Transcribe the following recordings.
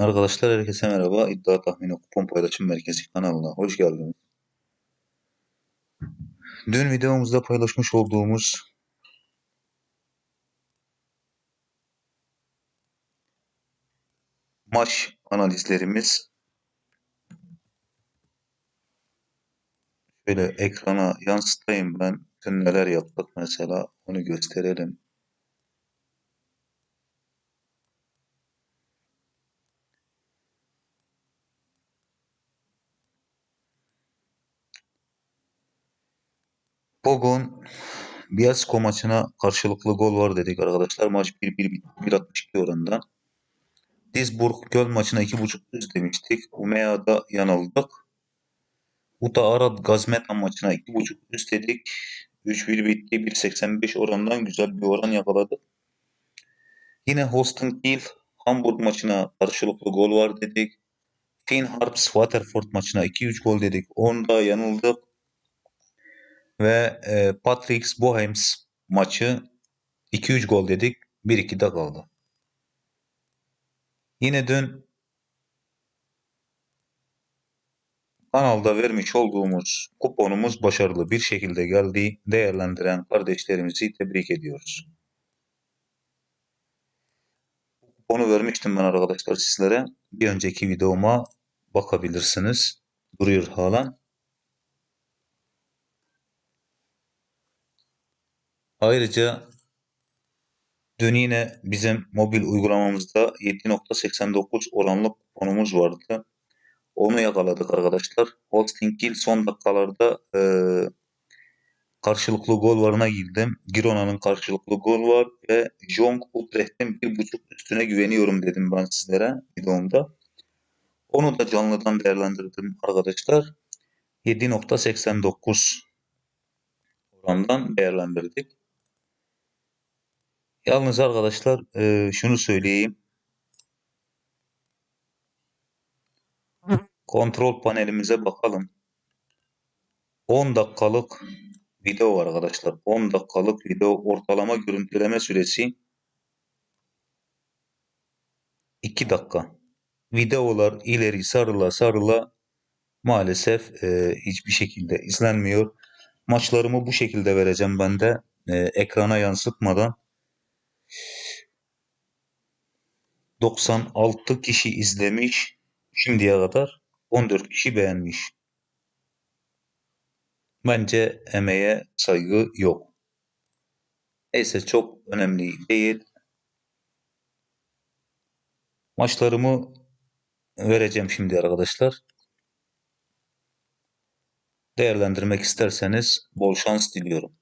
Arkadaşlar herkese merhaba. İddia Tahmini Kupon Paylaşım Merkezi kanalına hoş geldiniz. Dün videomuzda paylaşmış olduğumuz maç analizlerimiz şöyle ekrana yansıtayım ben. Dün neler yaptık mesela onu gösterelim. Bugün Bielsko maçına karşılıklı gol var dedik arkadaşlar. Maç 1-1 1.62 oranında. Dizburg Göl maçına 2.5 üst demiştik. Umea'da yanıldık. Uta Arad Gazmetan maçına 2.5 üst dedik. 3-1 bitti. 1.85 orandan güzel bir oran yakaladık. Yine Holstein Kiel Hamburg maçına karşılıklı gol var dedik. Finn Harps Waterford maçına 2-3 gol dedik. Onda yanıldık. Ve e, Patricks Bohems maçı 2-3 gol dedik. 1-2'de kaldı. Yine dün kanalda vermiş olduğumuz kuponumuz başarılı bir şekilde geldi. Değerlendiren kardeşlerimizi tebrik ediyoruz. Kuponu vermiştim ben arkadaşlar sizlere. Bir önceki videoma bakabilirsiniz. Duruyor halen. Ayrıca dün yine bizim mobil uygulamamızda 7.89 oranlı kuponumuz vardı. Onu yakaladık arkadaşlar. Holstein Kiel son dakikalarda e, karşılıklı gol varına girdim. Girona'nın karşılıklı gol var ve Jong Utrecht'in bir buçuk üstüne güveniyorum dedim ben sizlere videomda. Onu da canlıdan değerlendirdim arkadaşlar. 7.89 orandan değerlendirdik. Yalnız arkadaşlar e, şunu söyleyeyim. Kontrol panelimize bakalım. 10 dakikalık video var arkadaşlar. 10 dakikalık video ortalama görüntüleme süresi 2 dakika. Videolar ileri sarıla sarıla maalesef e, hiçbir şekilde izlenmiyor. Maçlarımı bu şekilde vereceğim ben de e, ekrana yansıtmadan. 96 kişi izlemiş şimdiye kadar 14 kişi beğenmiş. Bence emeğe saygı yok. Neyse çok önemli değil. Maçlarımı vereceğim şimdi arkadaşlar. Değerlendirmek isterseniz bol şans diliyorum.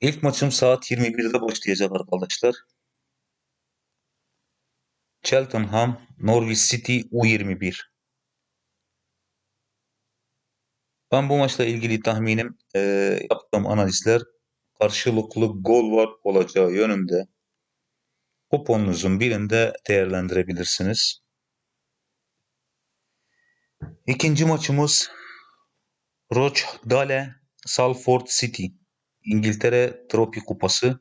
İlk maçım saat 21'de başlayacak arkadaşlar. Cheltenham, Norwich City U21. Ben bu maçla ilgili tahminim e, yaptığım analizler karşılıklı gol var olacağı yönünde. Kuponunuzun birinde değerlendirebilirsiniz. İkinci maçımız Rochdale Salford City. İngiltere Tropi Kupası.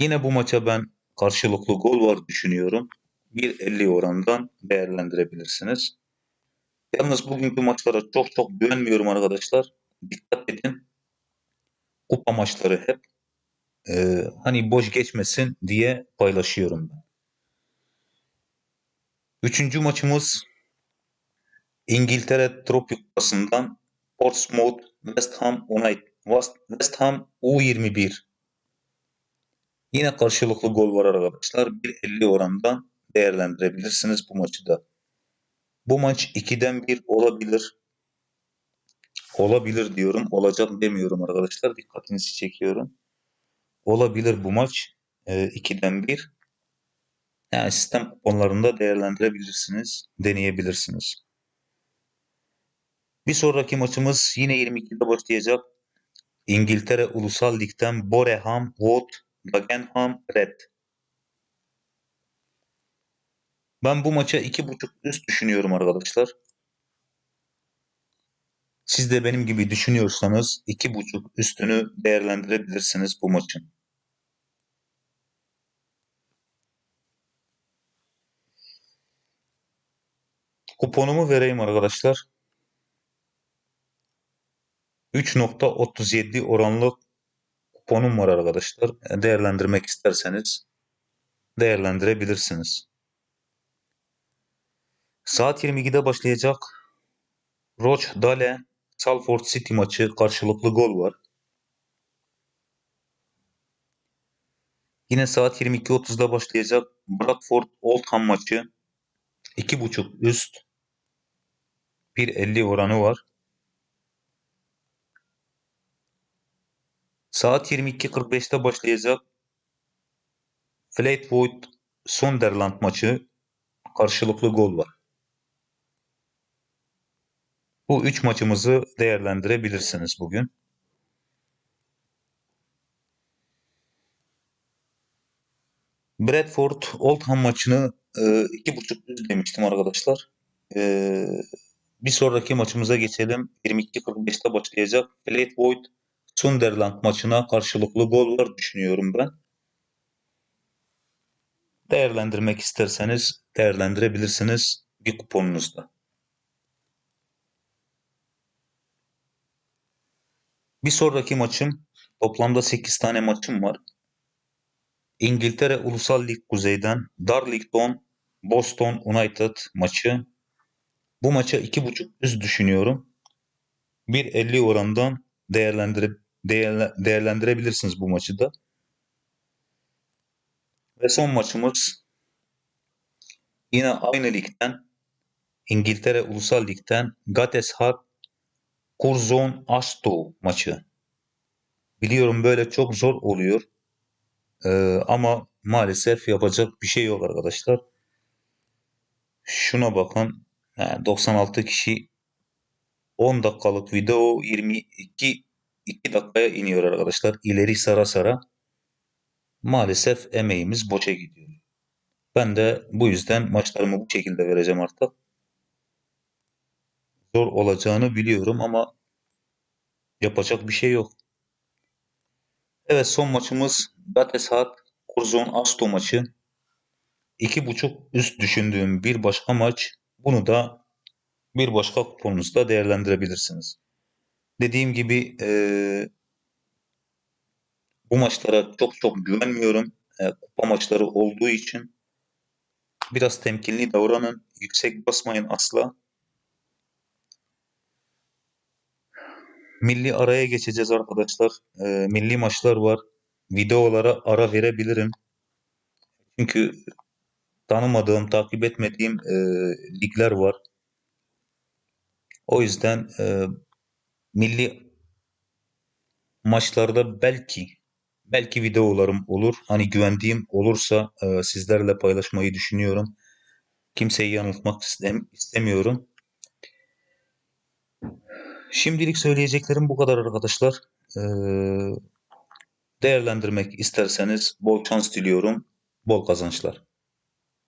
Yine bu maça ben karşılıklı gol var düşünüyorum. 1.50 orandan değerlendirebilirsiniz. Yalnız bugünkü maçlara çok çok güvenmiyorum arkadaşlar. Dikkat edin. Kupa maçları hep e, hani boş geçmesin diye paylaşıyorum ben. Üçüncü maçımız İngiltere Tropik Kupası'ndan Portsmouth West Ham United West Ham U21 Yine karşılıklı gol var arkadaşlar. 1.50 orandan değerlendirebilirsiniz bu maçı da. Bu maç 2'den 1 olabilir. Olabilir diyorum. Olacak demiyorum arkadaşlar. Dikkatinizi çekiyorum. Olabilir bu maç. 2'den e, 1. Yani sistem kuponlarında değerlendirebilirsiniz. Deneyebilirsiniz. Bir sonraki maçımız yine 22'de başlayacak. İngiltere Ulusal Lig'den Boreham, Wood, Dagenham, Red. Ben bu maça 2.5 üst düşünüyorum arkadaşlar. Siz de benim gibi düşünüyorsanız 2.5 üstünü değerlendirebilirsiniz bu maçın. Kuponumu vereyim arkadaşlar. 3.37 oranlı kuponum var arkadaşlar. Değerlendirmek isterseniz değerlendirebilirsiniz. Saat 22'de başlayacak Roch Dale Salford City maçı karşılıklı gol var. Yine saat 22.30'da başlayacak Bradford Oldham maçı 2.5 üst 1.50 oranı var. Saat 22.45'te başlayacak Fleetwood Sunderland maçı karşılıklı gol var. Bu üç maçımızı değerlendirebilirsiniz bugün. Bradford Oldham maçını e, iki buçuk düz demiştim arkadaşlar. E, bir sonraki maçımıza geçelim. 22.45'te başlayacak Fleetwood Sunderland maçına karşılıklı gol var düşünüyorum ben. Değerlendirmek isterseniz değerlendirebilirsiniz bir kuponunuzda. Bir sonraki maçım toplamda 8 tane maçım var. İngiltere Ulusal Lig Kuzey'den Darlington Boston United maçı. Bu maça 2.5 üst düşünüyorum. 1.50 orandan değerlendirip değerle, değerlendirebilirsiniz bu maçı da. Ve son maçımız yine aynı ligden İngiltere Ulusal Lig'den Gateshart Curzon Asto maçı. Biliyorum böyle çok zor oluyor. Ee, ama maalesef yapacak bir şey yok arkadaşlar. Şuna bakın. Yani 96 kişi 10 dakikalık video 22 2 dakikaya iniyor arkadaşlar. İleri sara sara. Maalesef emeğimiz boşa gidiyor. Ben de bu yüzden maçlarımı bu şekilde vereceğim artık. Zor olacağını biliyorum ama yapacak bir şey yok. Evet son maçımız Gateshat Curzon Asto maçı. 2.5 üst düşündüğüm bir başka maç. Bunu da bir başka kuponunuzda değerlendirebilirsiniz. Dediğim gibi e, bu maçlara çok çok güvenmiyorum. E, kupa maçları olduğu için biraz temkinli davranın. Yüksek basmayın asla. Milli araya geçeceğiz arkadaşlar. E, milli maçlar var. Videolara ara verebilirim. Çünkü tanımadığım, takip etmediğim e, ligler var. O yüzden e, milli maçlarda belki belki videolarım olur. Hani güvendiğim olursa e, sizlerle paylaşmayı düşünüyorum. Kimseyi yanıltmak istem istemiyorum. Şimdilik söyleyeceklerim bu kadar arkadaşlar. Ee, değerlendirmek isterseniz bol şans diliyorum. Bol kazançlar.